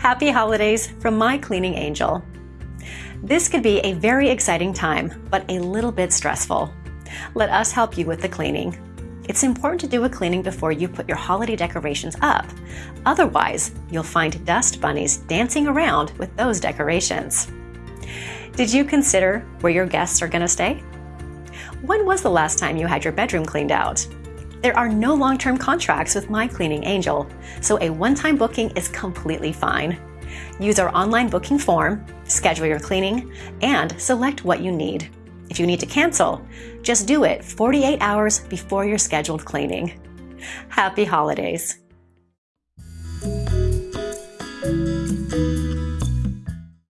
Happy holidays from my cleaning angel. This could be a very exciting time, but a little bit stressful. Let us help you with the cleaning. It's important to do a cleaning before you put your holiday decorations up. Otherwise, you'll find dust bunnies dancing around with those decorations. Did you consider where your guests are going to stay? When was the last time you had your bedroom cleaned out? There are no long-term contracts with My Cleaning Angel, so a one-time booking is completely fine. Use our online booking form, schedule your cleaning, and select what you need. If you need to cancel, just do it 48 hours before your scheduled cleaning. Happy holidays!